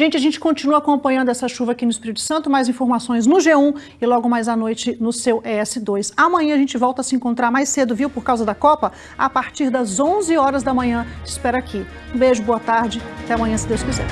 Gente, a gente continua acompanhando essa chuva aqui no Espírito Santo, mais informações no G1 e logo mais à noite no seu ES2. Amanhã a gente volta a se encontrar mais cedo, viu, por causa da Copa, a partir das 11 horas da manhã. Te espero aqui. Um beijo, boa tarde, até amanhã, se Deus quiser.